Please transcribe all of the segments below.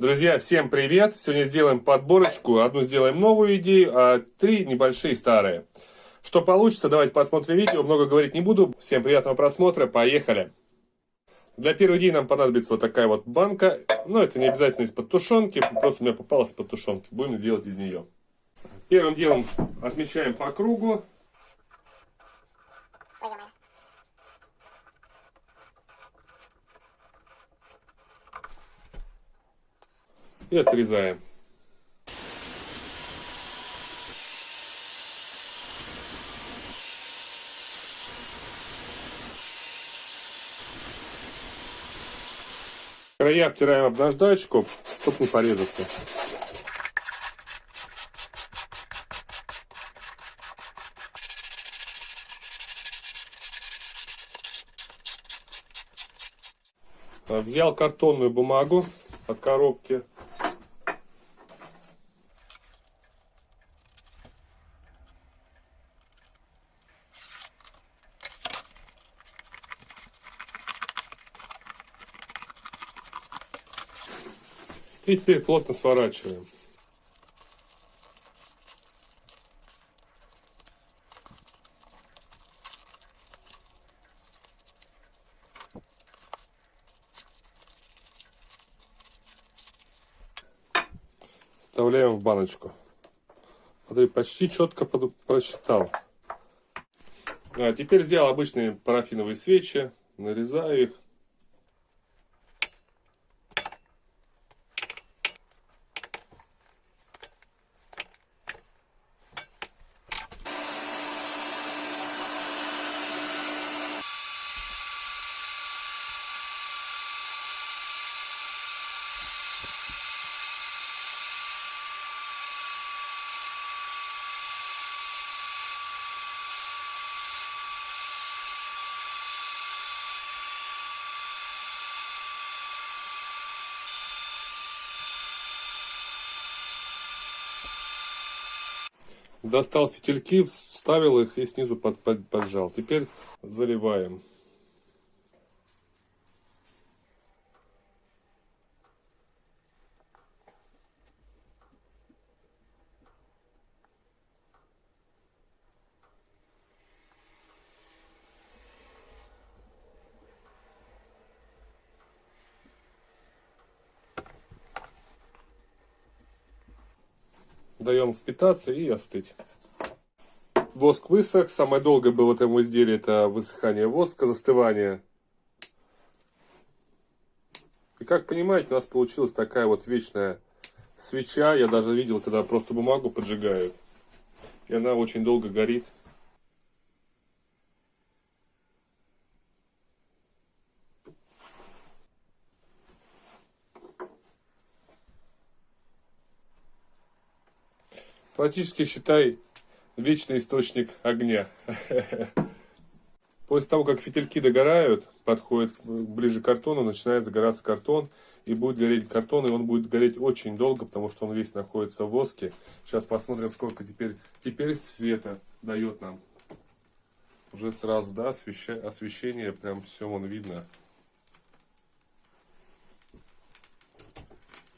Друзья, всем привет! Сегодня сделаем подборочку. Одну сделаем новую идею, а три небольшие старые. Что получится, давайте посмотрим видео. Много говорить не буду. Всем приятного просмотра. Поехали! Для первой идеи нам понадобится вот такая вот банка. Но это не обязательно из-под тушенки. Просто у меня попалась из-под тушенки. Будем делать из нее. Первым делом отмечаем по кругу. И отрезаем. Края обтираем об наждачку, чтобы не порезаться. Взял картонную бумагу от коробки, И теперь плотно сворачиваем. Вставляем в баночку. Смотри, почти четко прочитал. А теперь взял обычные парафиновые свечи, нарезаю их. Достал фитильки, вставил их и снизу под, под, поджал. Теперь заливаем. Даем впитаться и остыть. Воск высох. Самое долгое было в этом изделии это высыхание воска, застывание. И как понимаете, у нас получилась такая вот вечная свеча. Я даже видел, когда просто бумагу поджигают. И она очень долго горит. Практически, считай, вечный источник огня. После того, как фитильки догорают, подходит ближе к картону, начинает загораться картон, и будет гореть картон, и он будет гореть очень долго, потому что он весь находится в воске. Сейчас посмотрим, сколько теперь, теперь света дает нам. Уже сразу, да, освещение, освещение прям все вон видно.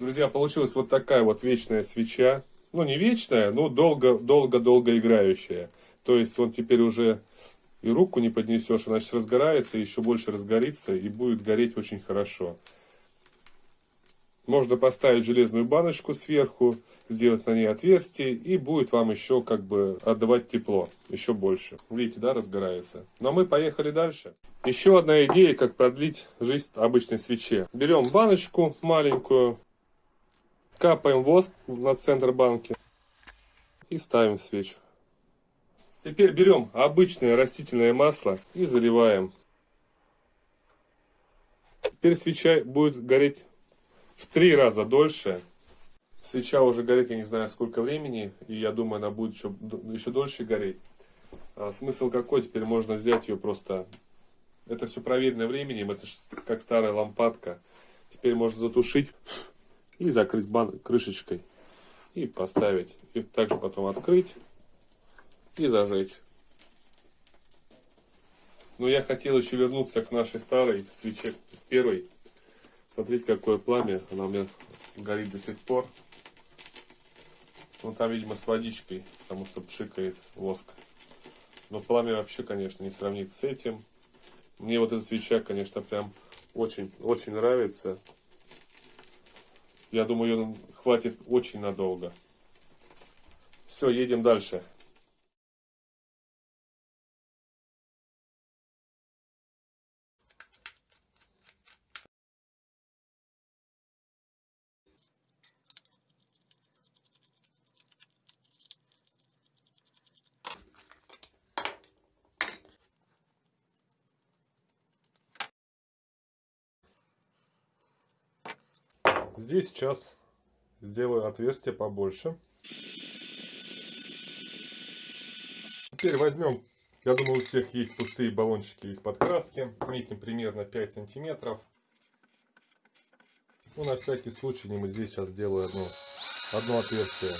Друзья, получилась вот такая вот вечная свеча ну не вечная, но долго-долго-долго играющая. То есть он теперь уже и руку не поднесешь, иначе разгорается, еще больше разгорится и будет гореть очень хорошо. Можно поставить железную баночку сверху, сделать на ней отверстие, и будет вам еще как бы отдавать тепло, еще больше. Видите, да, разгорается. Но мы поехали дальше. Еще одна идея, как продлить жизнь обычной свече. Берем баночку маленькую, Капаем воск на центр банки и ставим свечу. Теперь берем обычное растительное масло и заливаем. Теперь свеча будет гореть в три раза дольше. Свеча уже горит, я не знаю сколько времени, и я думаю, она будет еще, еще дольше гореть. А смысл какой? Теперь можно взять ее просто... Это все проверено временем, это как старая лампадка. Теперь можно затушить и закрыть бан крышечкой и поставить. И также потом открыть и зажечь. Но я хотел еще вернуться к нашей старой свече первой. Смотрите, какое пламя. Она у меня горит до сих пор. Ну там, видимо, с водичкой, потому что пшикает воск. Но пламя вообще, конечно, не сравнить с этим. Мне вот эта свеча, конечно, прям очень, очень нравится. Я думаю, ее хватит очень надолго. Все, едем дальше. Здесь сейчас сделаю отверстие побольше. Теперь возьмем, я думаю, у всех есть пустые баллончики из-под краски. Метим примерно 5 сантиметров. Ну, на всякий случай, мы здесь сейчас сделаю одно, одно отверстие.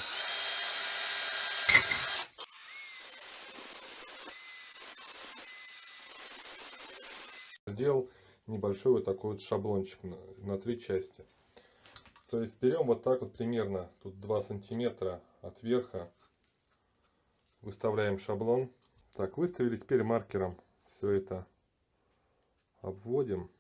Сделал небольшой вот такой вот шаблончик на, на три части. То есть берем вот так вот примерно, тут 2 сантиметра от верха, выставляем шаблон. Так, выставили, теперь маркером все это обводим.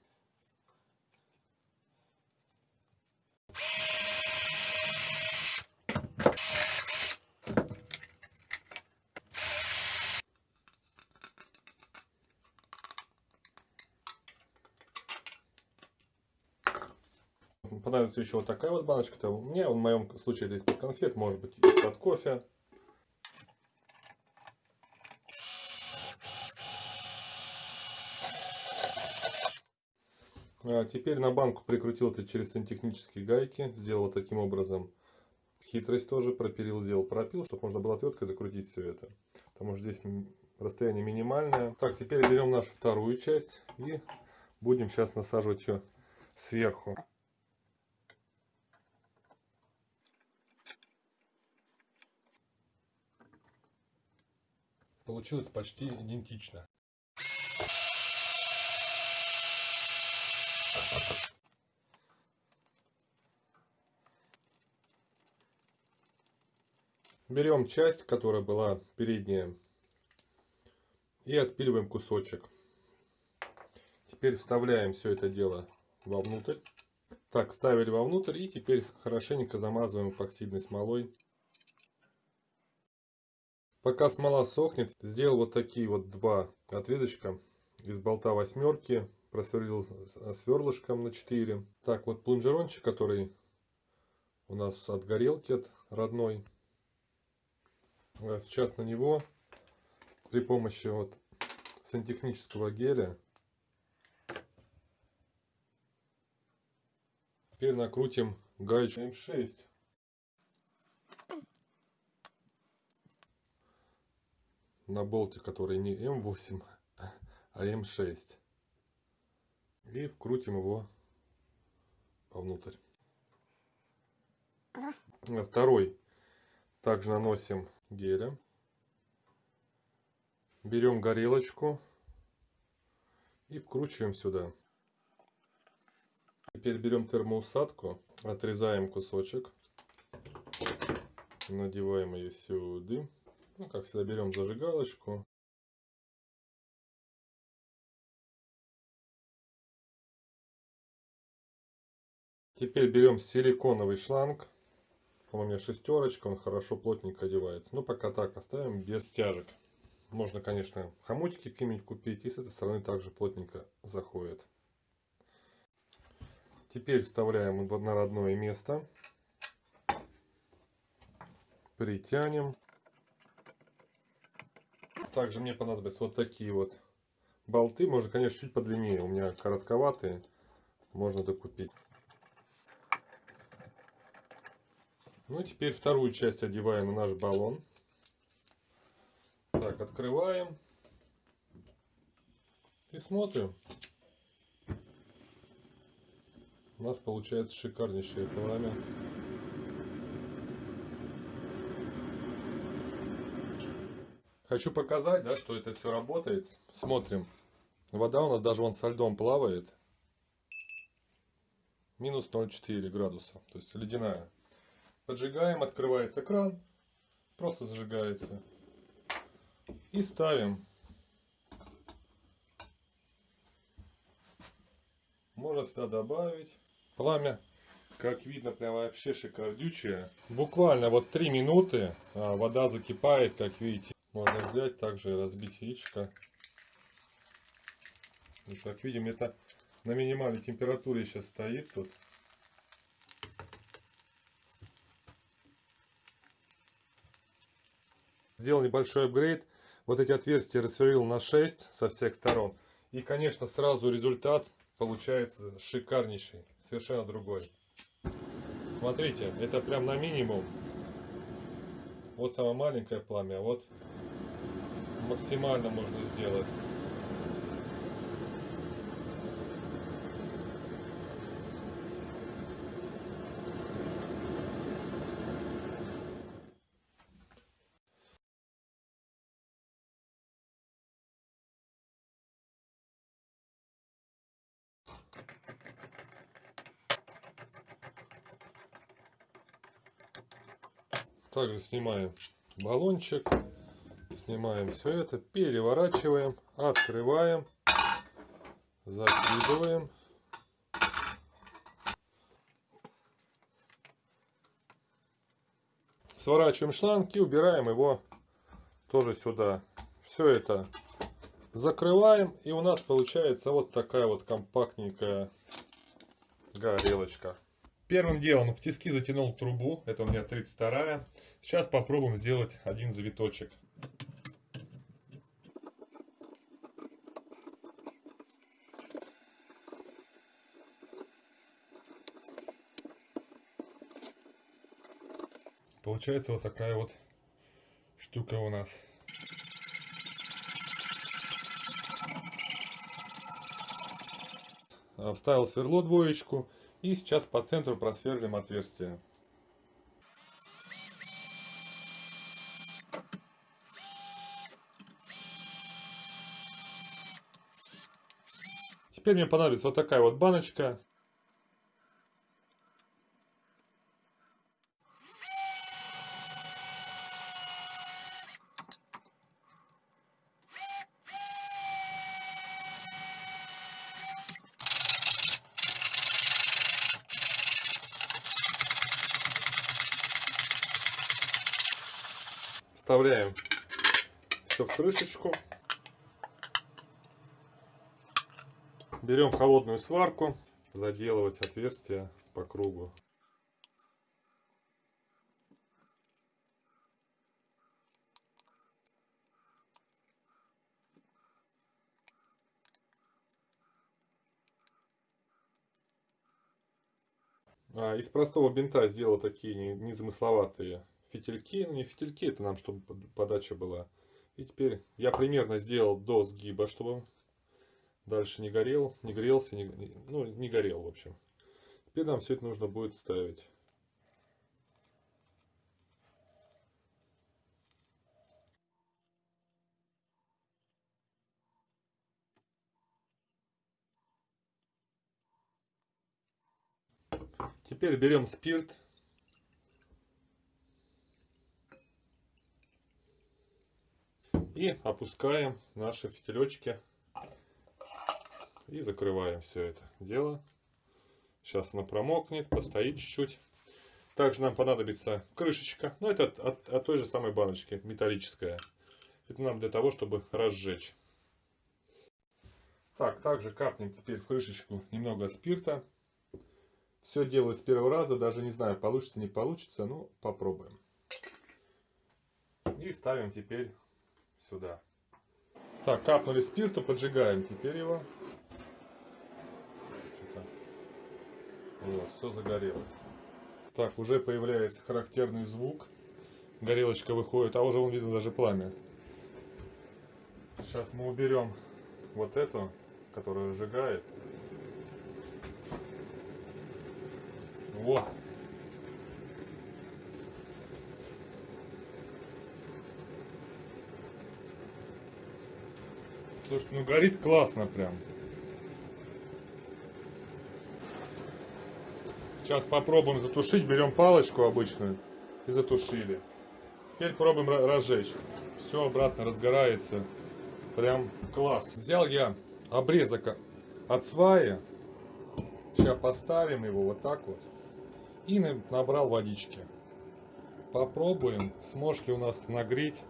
Понадобится еще вот такая вот баночка. -то. Мне в моем случае это из-под конфет, может быть из-под кофе. А теперь на банку прикрутил это через сантехнические гайки. Сделал таким образом хитрость тоже. Пропилил, сделал пропил, чтобы можно было отверткой закрутить все это. Потому что здесь расстояние минимальное. Так, теперь берем нашу вторую часть и будем сейчас насаживать ее сверху. Получилось почти идентично. Берем часть, которая была передняя, и отпиливаем кусочек. Теперь вставляем все это дело вовнутрь. Так, вставили вовнутрь и теперь хорошенько замазываем эпоксидной смолой. Пока смола сохнет, сделал вот такие вот два отрезочка из болта восьмерки. Просверлил сверлышком на 4. Так, вот плунжерончик, который у нас от горелки от родной. А сейчас на него при помощи вот сантехнического геля теперь накрутим гаечку М6. На болте, который не М8, а М6. И вкрутим его вовнутрь. Второй. Также наносим геля. Берем горелочку и вкручиваем сюда. Теперь берем термоусадку, отрезаем кусочек, надеваем ее сюда. Ну, как всегда, берем зажигалочку. Теперь берем силиконовый шланг. Он у меня шестерочка, он хорошо плотненько одевается. Но пока так оставим без стяжек. Можно, конечно, хомучки какие-нибудь купить. И с этой стороны также плотненько заходит. Теперь вставляем на родное место. Притянем. Также мне понадобятся вот такие вот болты. Можно, конечно, чуть подлиннее. У меня коротковатые. Можно докупить. Ну теперь вторую часть одеваем на наш баллон. Так, открываем. И смотрим. У нас получается шикарнейшее пламя. Хочу показать, да, что это все работает. Смотрим. Вода у нас даже вон со льдом плавает. минус 0,4 градуса, то есть ледяная. Поджигаем, открывается кран, просто зажигается. И ставим. Можно сюда добавить пламя. Как видно, прям вообще шикардючее. Буквально вот 3 минуты а, вода закипает, как видите. Можно взять также разбить яичко. И как видим, это на минимальной температуре сейчас стоит тут. Сделал небольшой апгрейд. Вот эти отверстия рассверлил на 6 со всех сторон. И, конечно, сразу результат получается шикарнейший. Совершенно другой. Смотрите, это прям на минимум. Вот самое маленькое пламя, а вот максимально можно сделать. Также снимаем баллончик, снимаем все это, переворачиваем, открываем, закидываем. Сворачиваем шланг и убираем его тоже сюда. Все это закрываем и у нас получается вот такая вот компактненькая горелочка. Первым делом в тиски затянул трубу, это у меня 32 Сейчас попробуем сделать один завиточек. Получается вот такая вот штука у нас. Вставил сверло двоечку. И сейчас по центру просверлим отверстие. Теперь мне понадобится вот такая вот баночка. Вставляем все в крышечку. Берем холодную сварку, заделывать отверстия по кругу. А, из простого бинта сделал такие незамысловатые фитильки, ну не фитильки, это нам, чтобы подача была. И теперь я примерно сделал до сгиба, чтобы дальше не горел, не грелся, не, ну не горел в общем. Теперь нам все это нужно будет ставить. Теперь берем спирт И опускаем наши фитилечки. И закрываем все это дело. Сейчас оно промокнет, постоит чуть-чуть. Также нам понадобится крышечка. Но это от, от, от той же самой баночки, металлическая. Это нам для того, чтобы разжечь. Так, также капнем теперь в крышечку немного спирта. Все делаю с первого раза, даже не знаю, получится, не получится, но попробуем. И ставим теперь сюда. Так, капнули спирту, поджигаем теперь его. Вот, все загорелось. Так, уже появляется характерный звук. Горелочка выходит, а уже вон видно даже пламя. Сейчас мы уберем вот эту, которая сжигает. Вот. Слушай, ну горит классно прям. Сейчас попробуем затушить. Берем палочку обычную и затушили. Теперь пробуем ра- разжечь. Все обратно разгорается. Прям класс. Взял я обрезок от сваи. Сейчас поставим его вот так вот. И на- набрал водички. Попробуем, сможет ли у нас нагреть.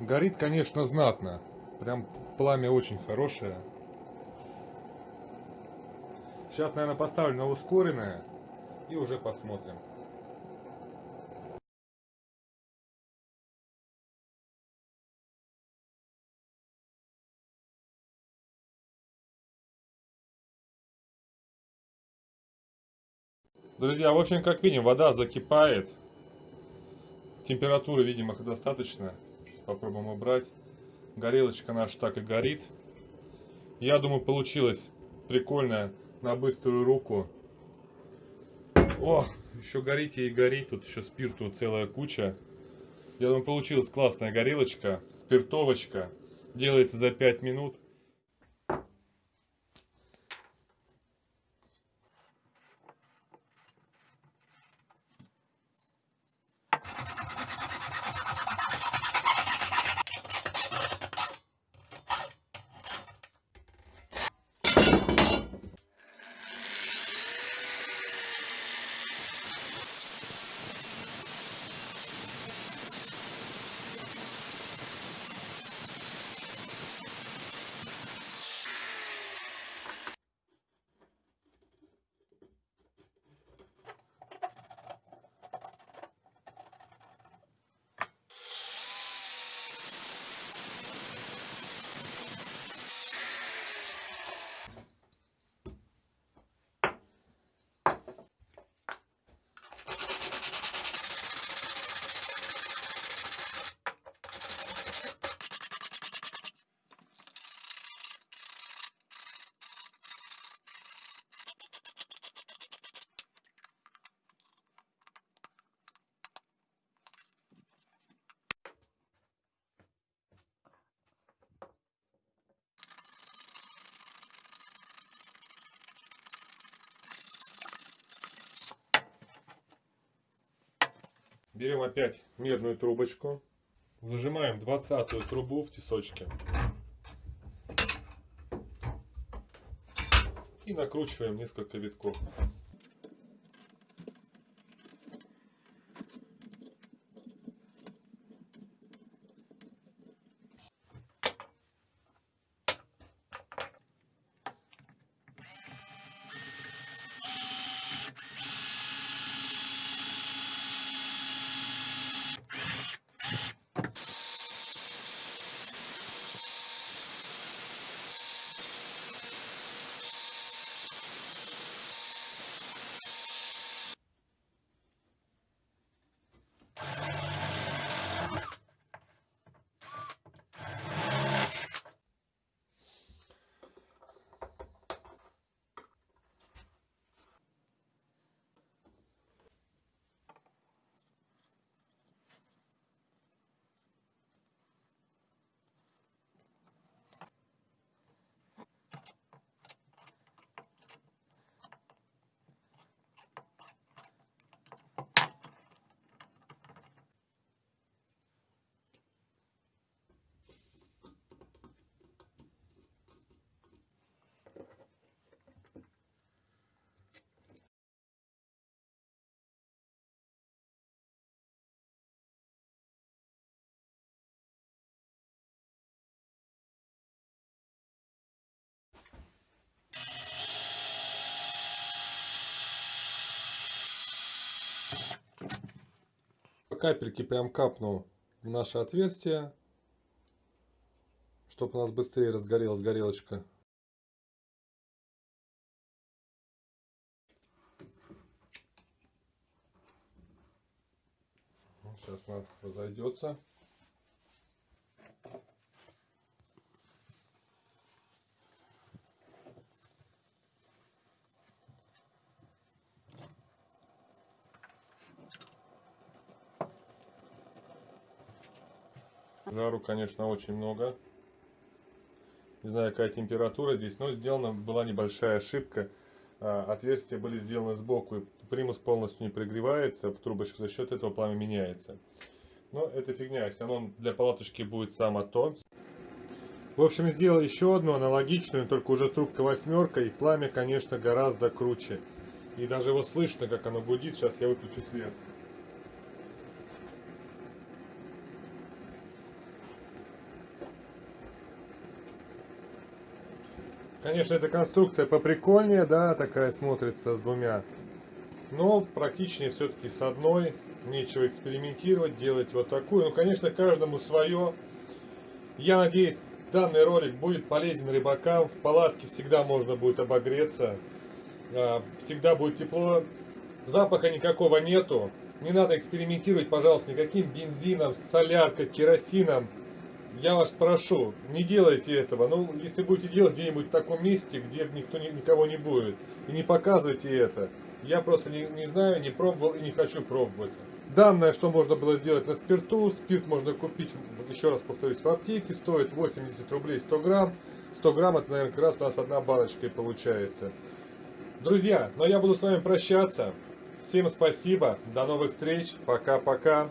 Горит, конечно, знатно. Прям пламя очень хорошее. Сейчас, наверное, поставлю на ускоренное и уже посмотрим. Друзья, в общем, как видим, вода закипает. Температуры, видимо, достаточно. Попробуем убрать. Горелочка наша так и горит. Я думаю, получилось прикольно на быструю руку. О, еще горите и горит. Тут еще спирту целая куча. Я думаю, получилась классная горелочка, спиртовочка. Делается за 5 минут. Берем опять медную трубочку. Зажимаем двадцатую трубу в тесочке. И накручиваем несколько витков. По капельке прям капну в наше отверстие, чтобы у нас быстрее разгорелась горелочка. Сейчас она разойдется. Жару, конечно, очень много. Не знаю, какая температура здесь, но сделана была небольшая ошибка. А, Отверстия были сделаны сбоку, и примус полностью не пригревается, трубочка за счет этого пламя меняется. Но это фигня, если оно для палаточки будет само то. В общем, сделал еще одну аналогичную, только уже трубка восьмерка, и пламя, конечно, гораздо круче. И даже его слышно, как оно гудит. Сейчас я выключу свет. Конечно, эта конструкция поприкольнее, да, такая смотрится с двумя. Но практичнее все-таки с одной. Нечего экспериментировать, делать вот такую. Ну, конечно, каждому свое. Я надеюсь, данный ролик будет полезен рыбакам. В палатке всегда можно будет обогреться. А, всегда будет тепло. Запаха никакого нету. Не надо экспериментировать, пожалуйста, никаким бензином, соляркой, керосином я вас прошу, не делайте этого. Ну, если будете делать где-нибудь в таком месте, где никто никого не будет, и не показывайте это. Я просто не, не знаю, не пробовал и не хочу пробовать. Данное, что можно было сделать на спирту, спирт можно купить, еще раз повторюсь, в аптеке, стоит 80 рублей 100 грамм. 100 грамм это, наверное, как раз у нас одна баночка и получается. Друзья, но я буду с вами прощаться. Всем спасибо, до новых встреч, пока-пока.